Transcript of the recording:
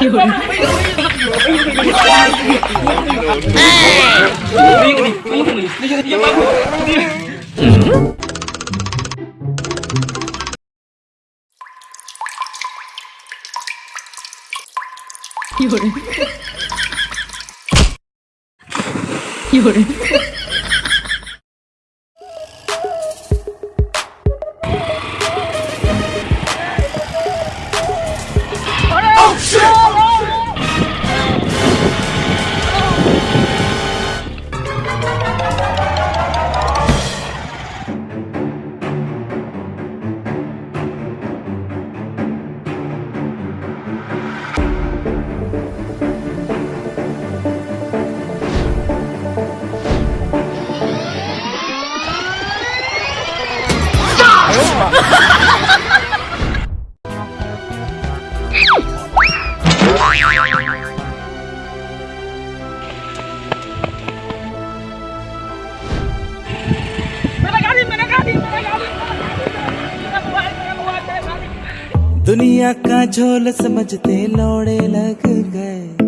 夜夜 Oh shit! Ha ha ha! दुनिया का झोल समझते लौड़े लग गए।